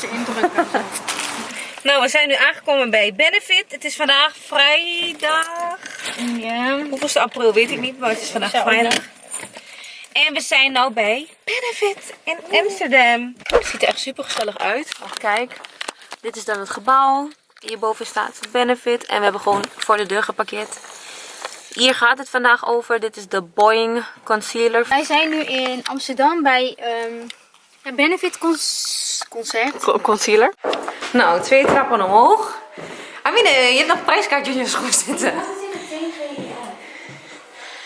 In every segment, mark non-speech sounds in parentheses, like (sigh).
Zo. (laughs) Nou, we zijn nu aangekomen bij Benefit. Het is vandaag vrijdag. ja. Hoeveelste april weet ik niet, maar het is vandaag vrijdag. En we zijn nou bij Benefit in Amsterdam. Het ziet er echt super gezellig uit. Want kijk, dit is dan het gebouw. Hierboven staat Benefit. En we hebben gewoon voor de deur geparkeerd. Hier gaat het vandaag over. Dit is de Boeing Concealer. Wij zijn nu in Amsterdam bij ehm Benefit Cons- Concert. Co- Concealer. Nou, twee trappen omhoog. Amine, je hebt nog prijskaartjes in je schoen zitten.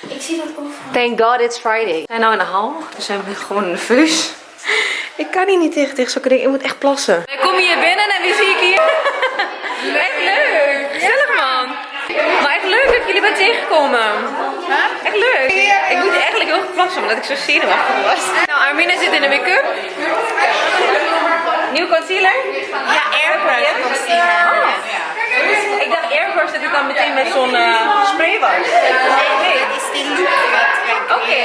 Ik zie dat over. Thank God it's Friday. We zijn nou in de hal, dus we zijn gewoon nerveus. Ik kan hier niet tegen, tegen zulke dingen. Ik moet echt plassen. Ik kom hier binnen en wie zie ik hier? Echt leuk. Gezellig man. Maar echt leuk dat jullie bent tegengekomen. Echt leuk. Ik moet eigenlijk heel goed plassen omdat ik zo zenuwachtig was. Nou, Armina zit in de make-up. Nieuw concealer? Ja, airbrush concealer. Oh. Ik dacht airbrush dat ik dan meteen met zo'n eh, spray was. Nee. is die look wat Oké.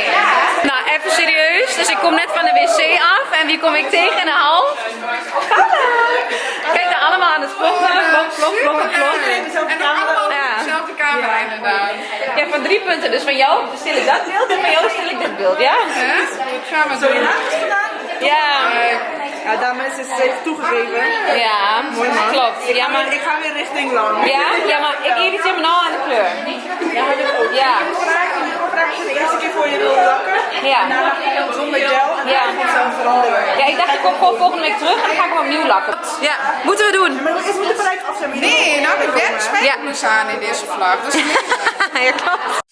Dus ik kom net van de wc af. En wie kom ik tegen in de hal? Hallo. Kijk daar allemaal aan het vloggen. Vlog, vlog, vlog, vlog. En dan allemaal dezelfde camera inderdaad. Ja, van drie punten. Dus van jou stil ik dat beeld en van jou stil ik dit beeld, ja? Ik maar doen. Ja. Ja, dames, is het heeft toegegeven. Ja, klopt. Ja, maar, Ik ga weer richting lang. ja, ja, maar ik irriteer me nou aan de kleur. Ja, ik ook. Ja. Ik de eerste keer voor je wil lakken. Ja. Daarna je hem zonder gel en Ja. dan het veranderen. Ja, ik dacht ik kom gewoon volgende week terug en dan ga ik hem opnieuw lakken. Ja, moeten we doen. Maar eerst moet de bereik af zijn. maar je Nee, nou de moet- werk spijkers aan in deze vlag. Dat is niet. (laughs) ja, klopt.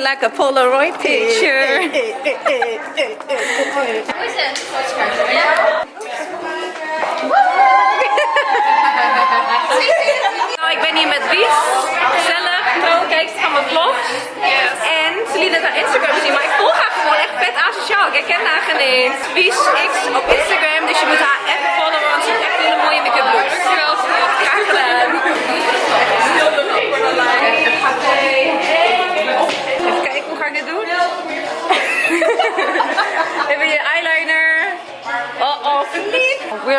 Like a Polaroid picture. Nou, ik ben hier met Wies. Trouw kijkt van mijn vlog. En ze liet haar Instagram zien. Maar ik volg haar gewoon echt vet asociaal. Ik herken haar geen eens. Wies X op Instagram. Dus je moet haar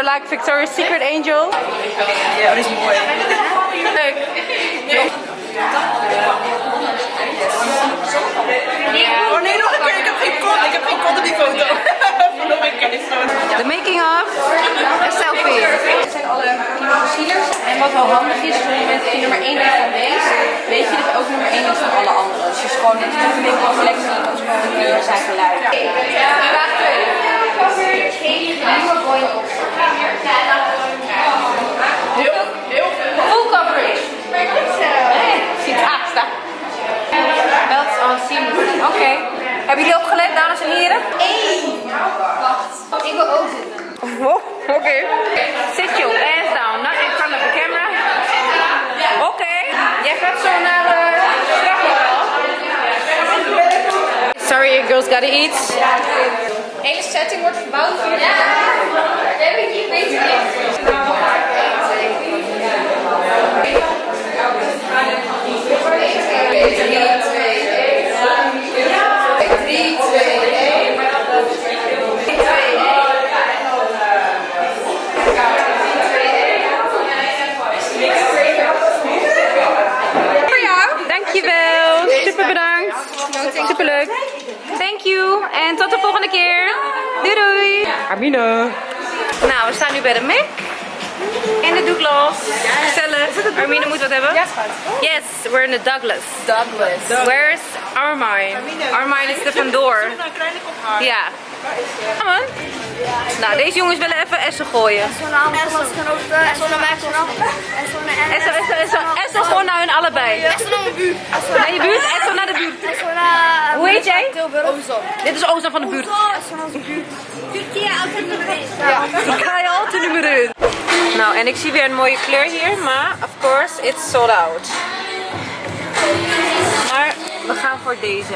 like Victoria's Secret Angel. Ja, dat is mooi. Leuk. Oh nee, nog een keer. Ik heb geen kont. Ik heb geen kont op die foto. Nog een keer. The making of a selfie. Dit zijn alle nieuwe concealers. En wat wel handig is, op het moment dat je nummer 1 bent van deze, weet je dat ook nummer 1 bent van alle anderen. Dus je is gewoon een beetje een selectie, dat is gewoon een zijn geluid. Vraag 2. Coverage, nieuwe going op. Full coverage. Ziet ah, staat. Belts on seamless. Oké. Hebben jullie opgelet, dames en heren? Ik wil ook zitten. Oh, oké. Sit your ass down, not in front of the camera. Oké. Jij gaat zo naar de straflokaal. Sorry, you girls gotta eat. De hele setting wordt verbouwd voor Ja, dat heb ik hier bezig. Voor jou. Dankjewel. Super bedankt. Super leuk. Thank you. En tot de volgende keer. Doei doei. Amine. Nou, we staan nu bij de Mac. In de Douglas. Gezellig. Armine moet wat hebben. Ja, Yes, we're in the Douglas. Douglas. Where's Armine? Armine is er vandoor. Ja. Ja, man. Nou, deze jongens willen even Essen gooien. Essen, Essen, Essen. Essen gewoon naar hun allebei. Naar je buurt? Essen naar de buurt. Hoe heet jij? Dit is Ozan van de buurt. Türkiye Ik ga je altijd nummer 1. Nou, en ik zie weer een mooie kleur hier, maar of course, it's sold out. Maar we gaan voor deze.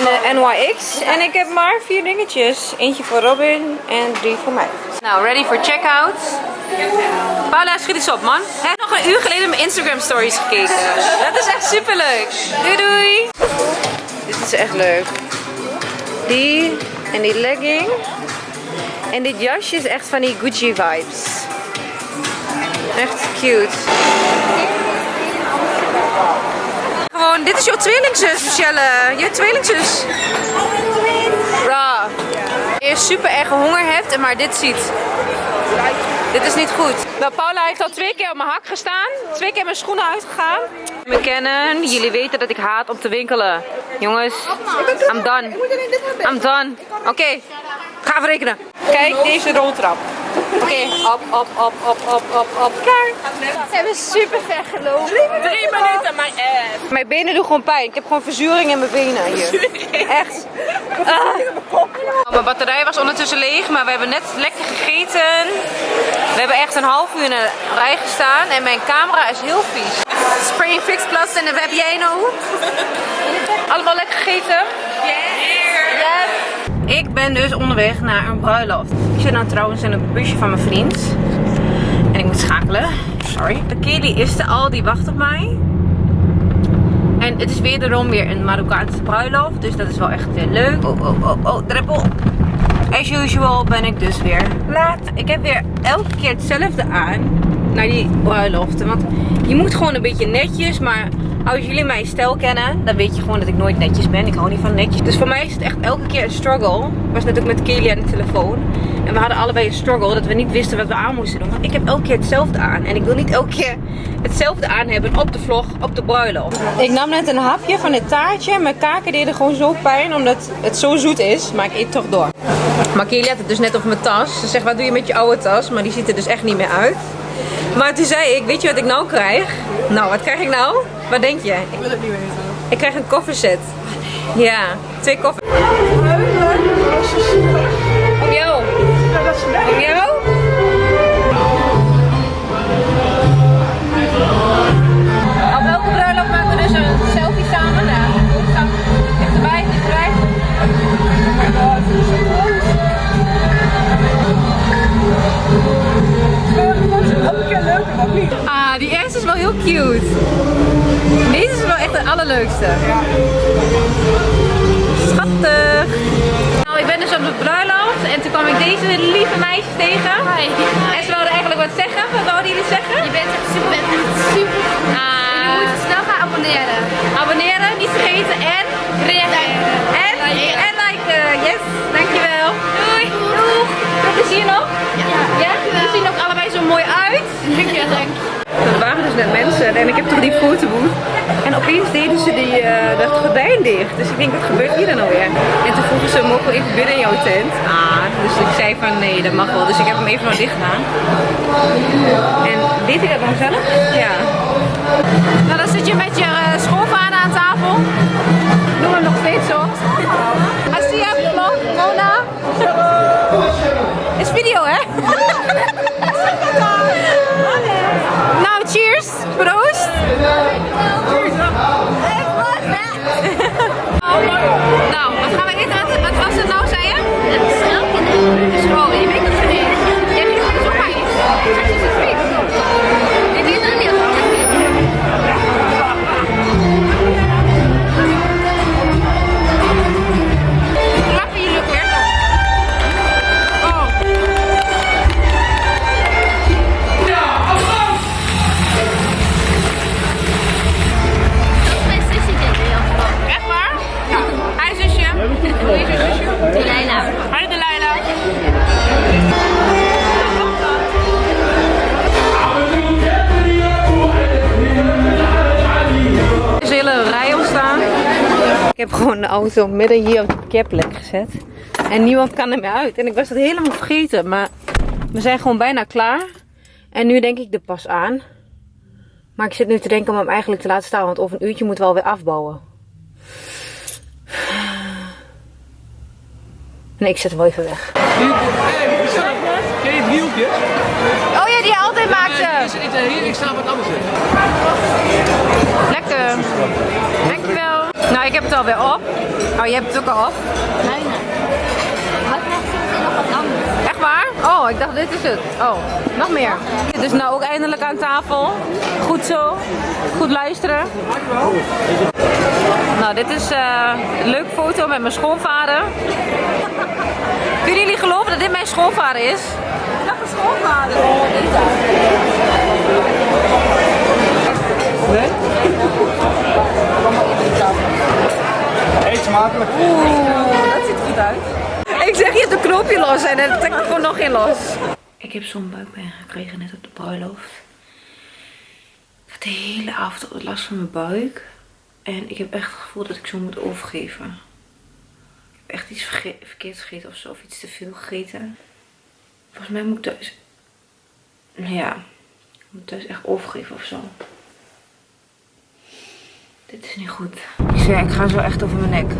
In de NYX. En ik heb maar vier dingetjes. Eentje voor Robin en drie voor mij. Nou, ready for checkout. Paula, schiet eens op, man. Hij heeft nog een uur geleden mijn Instagram stories gekeken. Dat is echt super leuk. Doei, doei. Dit is echt leuk. Die en die legging. En dit jasje is echt van die Gucci vibes. Echt cute. Gewoon, dit is jouw tweelingzus, Michelle. Je tweelingzus. Ra. Je super erg honger hebt en maar dit ziet. Dit is niet goed. Nou, Paula heeft al twee keer op mijn hak gestaan. Twee keer mijn schoenen uitgegaan. Me kennen. Jullie weten dat ik haat om te winkelen. Jongens, I'm done. I'm done. Oké, ga even rekenen. Kijk, deze roltrap. Oké, op, op, op, op, op, op, op. Klaar. Ze hebben super ver gelopen. Drie minuten, mijn ass. Mijn benen doen gewoon pijn. Ik heb gewoon verzuring in mijn benen hier. Echt. Ah. Mijn batterij was ondertussen leeg, maar we hebben net lekker gegeten. We hebben echt een half uur in de rij gestaan en mijn camera is heel vies. Spray Fix Plus en wat heb jij nou? Allemaal lekker gegeten? Yes. Ik ben dus onderweg naar een bruiloft. Ik zit nou trouwens in een busje van mijn vriend. En ik moet schakelen. Sorry. Kelly is er al, die wacht op mij. En het is wederom weer een Marokkaanse bruiloft. Dus dat is wel echt weer leuk. Oh, oh, oh, oh, druppel. As usual ben ik dus weer laat. Ik heb weer elke keer hetzelfde aan. Naar die bruiloften. Want je moet gewoon een beetje netjes. Maar als jullie mijn stijl kennen, dan weet je gewoon dat ik nooit netjes ben. Ik hou niet van netjes. Dus voor mij is het echt elke keer een struggle. Ik was net ook met Kelly aan de telefoon. En we hadden allebei een struggle dat we niet wisten wat we aan moesten doen. Want ik heb elke keer hetzelfde aan. En ik wil niet elke keer hetzelfde aan hebben op de vlog, op de bruiloft. Ik nam net een hapje van het taartje. Mijn kaken deden gewoon zo pijn omdat het zo zoet is. Maar ik eet toch door. Maar Kelly had het dus net over mijn tas. Ze zegt, wat doe je met je oude tas? Maar die ziet er dus echt niet meer uit. Maar toen zei ik, weet je wat ik nou krijg? Nou, wat krijg ik nou? Wat denk je? Ik wil het niet weten. Ik krijg een kofferset. Ja, twee koffers. Allerleukste. Schattig. Nou, ik ben dus op de bruiloft en toen kwam ik deze lieve meisjes tegen. En ze wilden eigenlijk wat zeggen. Wat wilden jullie zeggen? Je bent echt super, super. Ah, Je moet snel gaan abonneren. abonneren, niet vergeten en Reageren. en en liken. Yes, dankjewel. Doei. Doeg. Veel plezier nog. Ja. ja? Jullie zien ook allebei zo mooi uit. Dank je, dank Er waren dus net mensen en ik heb toch die fotobooth. Dat gordijn dicht. Dus ik denk, wat gebeurt hier dan alweer? En toen vroegen ze, mogen we even binnen in jouw tent? Ah, dus ik zei van, nee, dat mag wel. Dus ik heb hem even nog dicht gedaan. En deed ik dat dan zelf? Ja. Nou, dan zit je met je gewoon de auto midden hier op de parkeerplek gezet. En niemand kan er meer uit. En ik was het helemaal vergeten. Maar we zijn gewoon bijna klaar. En nu denk ik er pas aan. Maar ik zit nu te denken om hem eigenlijk te laten staan. Want over een uurtje moeten we alweer afbouwen. Nee, ik zet hem wel even weg. Ken je driehoekjes? Oh ja, die je altijd maakte. Hier, ik sta wat anders in. Ik heb het alweer op. Oh, je hebt het ook al op. Nee, nee. Soms nog wat anders. Echt waar? Oh, ik dacht dit is het. Oh, nog meer. Dus nou ook eindelijk aan tafel. Goed zo. Goed luisteren. Nou, dit is eh, een leuke foto met mijn schoonvader. Kunnen jullie geloven dat dit mijn schoonvader is? Dat is schoonvader. Eet smakelijk. Oeh, dat ziet er goed uit. Ik zeg, je hebt een knoopje los en dan trek ik er gewoon nog in los. Ik heb zo'n buikpijn gekregen net op de bruiloft. Ik had de hele avond last van mijn buik. En ik heb echt het gevoel dat ik zo moet overgeven. Ik heb echt iets verge verkeerd gegeten of zo. Of iets te veel gegeten. Volgens mij moet ik thuis... Ja. Ik moet thuis echt overgeven of zo. Dit is niet goed. Ik zeg, ik ga zo echt over mijn nek.